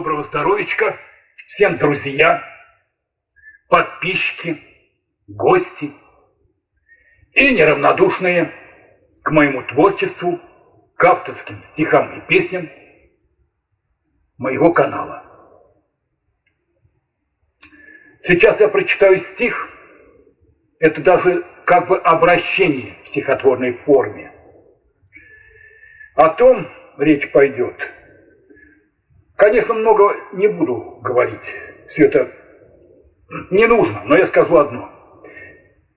доброго здоровичка всем друзья, подписчики, гости и неравнодушные к моему творчеству, к авторским стихам и песням моего канала. Сейчас я прочитаю стих, это даже как бы обращение в стихотворной форме. О том речь пойдет – Конечно, много не буду говорить. Все это не нужно, но я скажу одно.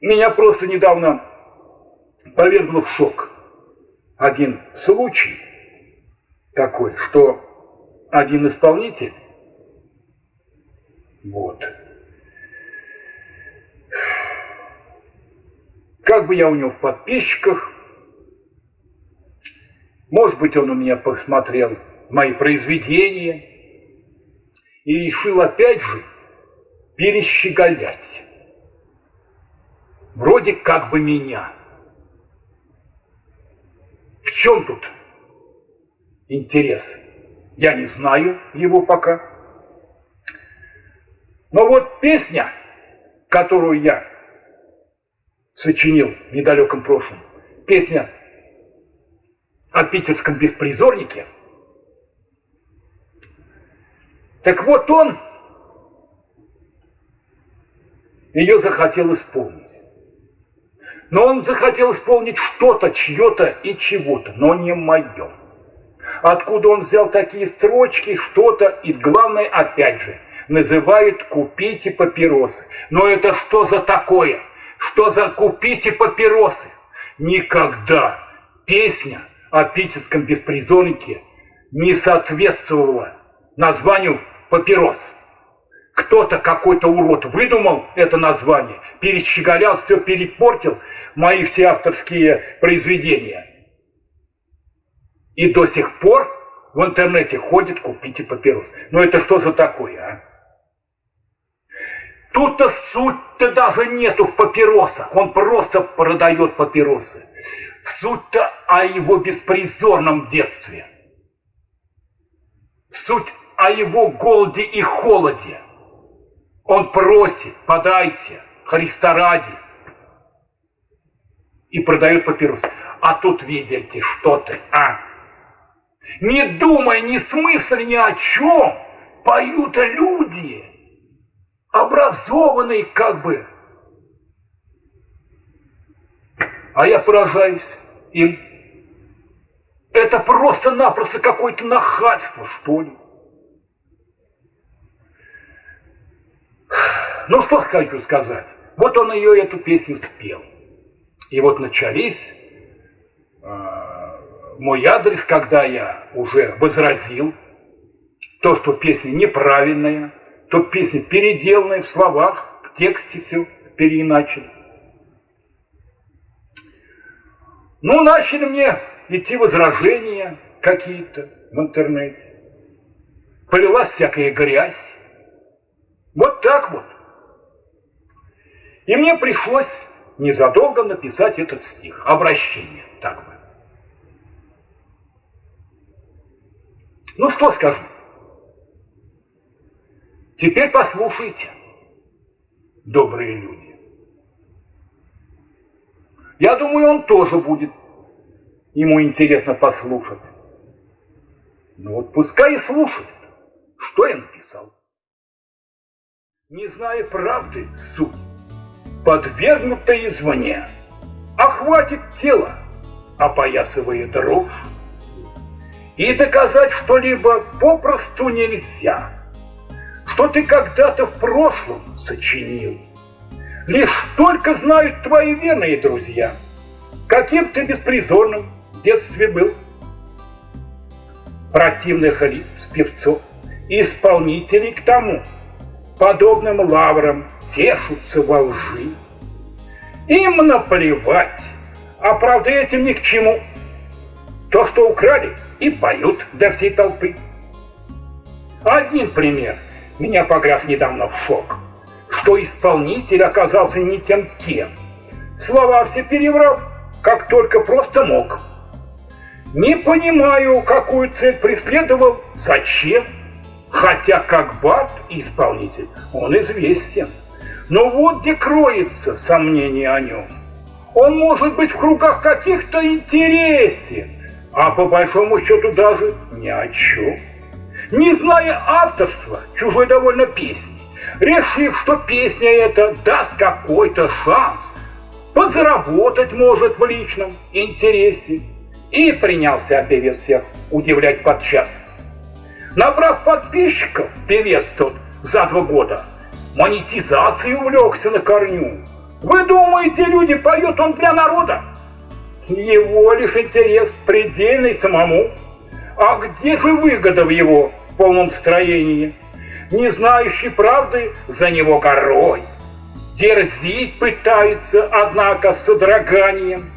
Меня просто недавно повергло в шок один случай такой, что один исполнитель, вот, как бы я у него в подписчиках, может быть, он у меня посмотрел мои произведения и решил опять же перещеголять. Вроде как бы меня. В чем тут интерес? Я не знаю его пока. Но вот песня, которую я сочинил в недалеком прошлом, песня о питерском беспризорнике – Так вот он ее захотел исполнить. Но он захотел исполнить что-то, чье-то и чего-то, но не мое. Откуда он взял такие строчки, что-то, и главное, опять же, называют «купите папиросы». Но это что за такое? Что за «купите папиросы»? Никогда песня о питерском беспризорнике не соответствовала названию папирос. Кто-то, какой-то урод выдумал это название, перещеголял, все перепортил мои все авторские произведения. И до сих пор в интернете ходит «купите папирос». Ну это что за такое, а? Тут-то суть-то даже нету в папиросах. Он просто продает папиросы. Суть-то о его беспризорном детстве. Суть о его голоде и холоде. Он просит, подайте, Христа ради. И продает папирос. А тут видите, что ты, а? Не думай ни смысл ни о чем. Поют люди, образованные как бы. А я поражаюсь им. Это просто-напросто какое-то нахальство, что ли. Ну, что хочу сказать. Вот он ее, эту песню спел. И вот начались э, мой адрес, когда я уже возразил то, что песня неправильная, то песня переделанная в словах, в тексте все переиначено. Ну, начали мне идти возражения какие-то в интернете. Полилась всякая грязь. Вот так вот. И мне пришлось незадолго написать этот стих, обращение, так бы. Ну что скажу? Теперь послушайте, добрые люди. Я думаю, он тоже будет, ему интересно послушать. Ну вот пускай и слушает, что я написал. Не зная правды суть, подвергнуто извне, охватит тело, опоясывая дрожь. И доказать что-либо попросту нельзя, что ты когда-то в прошлом сочинил. Лишь только знают твои верные друзья, каким ты беспризорным в детстве был. Противных лиц, певцов, исполнителей к тому – подобным лаврам тешутся во лжи. Им наплевать, а правда этим ни к чему. То, что украли, и поют для всей толпы. Один пример меня погряз недавно в шок, что исполнитель оказался не тем кем. Слова все переврал, как только просто мог. Не понимаю, какую цель преследовал, зачем, Хотя как бат исполнитель он известен. Но вот где кроется сомнение о нем. Он может быть в кругах каких-то интересен, а по большому счету даже ни о чем. Не зная авторства чужой довольно песни, решив, что песня эта даст какой-то шанс, подзаработать может в личном интересе, и принялся певец всех удивлять подчас. Набрав подписчиков, певец тот за два года монетизацией увлекся на корню. Вы думаете, люди поют он для народа? Его лишь интерес предельный самому. А где же выгода в его полном строении? Не знающий правды за него горой. Дерзить пытается, однако, с содроганием.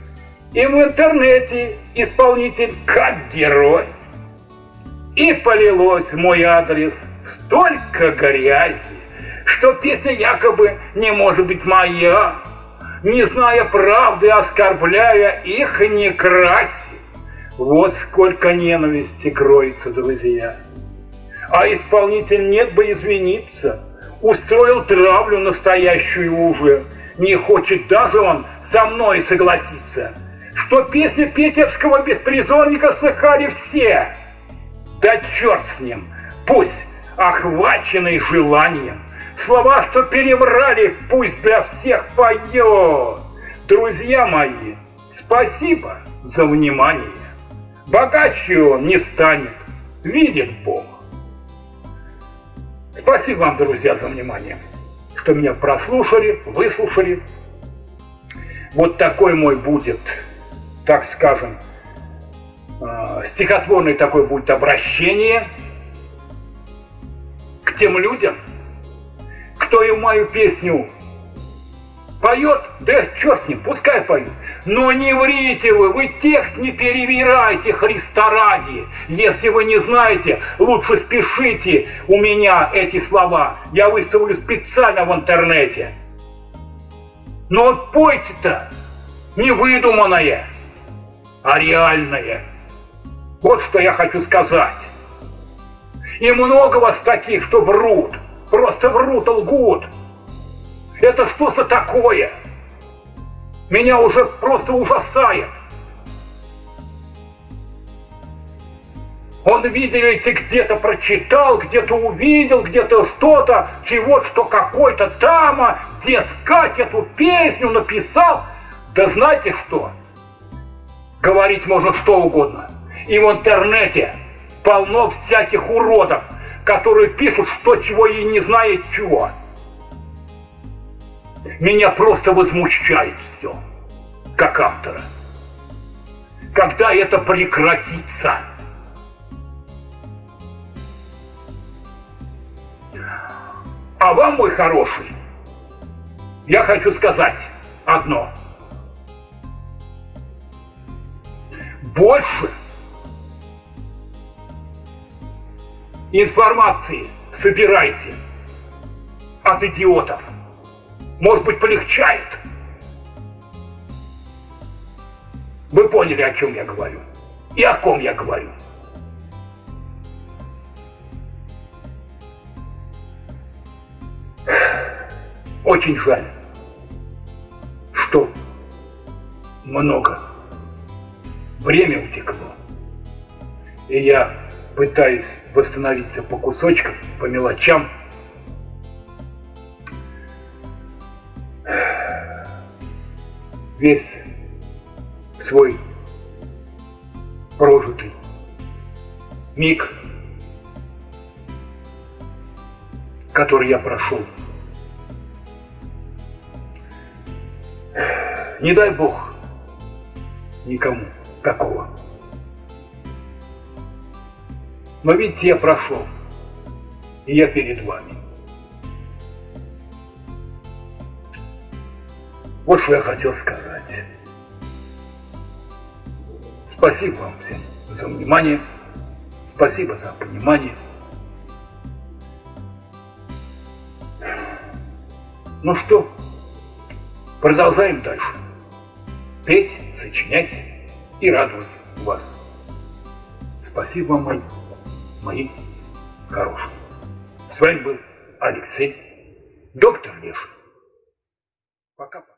И в интернете исполнитель как герой. И полилось в мой адрес столько грязи, что песня якобы не может быть моя, не зная правды, оскорбляя их не краси. Вот сколько ненависти кроется, друзья. А исполнитель нет бы извиниться, устроил травлю настоящую уже. Не хочет даже он со мной согласиться, что песни питерского беспризорника слыхали все. Да черт с ним, пусть охваченный желанием Слова, что перебрали, пусть для всех поет. Друзья мои, спасибо за внимание. Богаче он не станет, видит Бог. Спасибо вам, друзья, за внимание, что меня прослушали, выслушали. Вот такой мой будет, так скажем, э, стихотворный такой будет обращение к тем людям, кто и мою песню поет, да черт с ним, пускай поет. Но не врите вы, вы текст не перевирайте Христа ради. Если вы не знаете, лучше спешите у меня эти слова. Я выставлю специально в интернете. Но пойте-то не выдуманное, а реальное. Вот что я хочу сказать. И много вас таких, что врут. Просто врут, лгут. Это что за такое? Меня уже просто ужасает. Он, видите, где-то прочитал, где-то увидел, где-то что-то, чего что какой-то там, дескать, эту песню написал. Да знаете что? Говорить можно что угодно. И в интернете полно всяких уродов, которые пишут что, чего и не знает чего. Меня просто возмущает все, как автора. Когда это прекратится? А вам, мой хороший, я хочу сказать одно. Больше информации собирайте от идиотов. Может быть, полегчает. Вы поняли, о чем я говорю? И о ком я говорю? Очень жаль, что много время утекло. И я пытаясь восстановиться по кусочкам, по мелочам. Весь свой прожитый миг, который я прошел. Не дай Бог никому такого. Но ведь я прошел, и я перед вами. Вот что я хотел сказать. Спасибо вам всем за внимание. Спасибо за понимание. Ну что, продолжаем дальше. Петь, сочинять и радовать вас. Спасибо вам, мои мои хорошие. С вами был Алексей, доктор Лев. Пока-пока.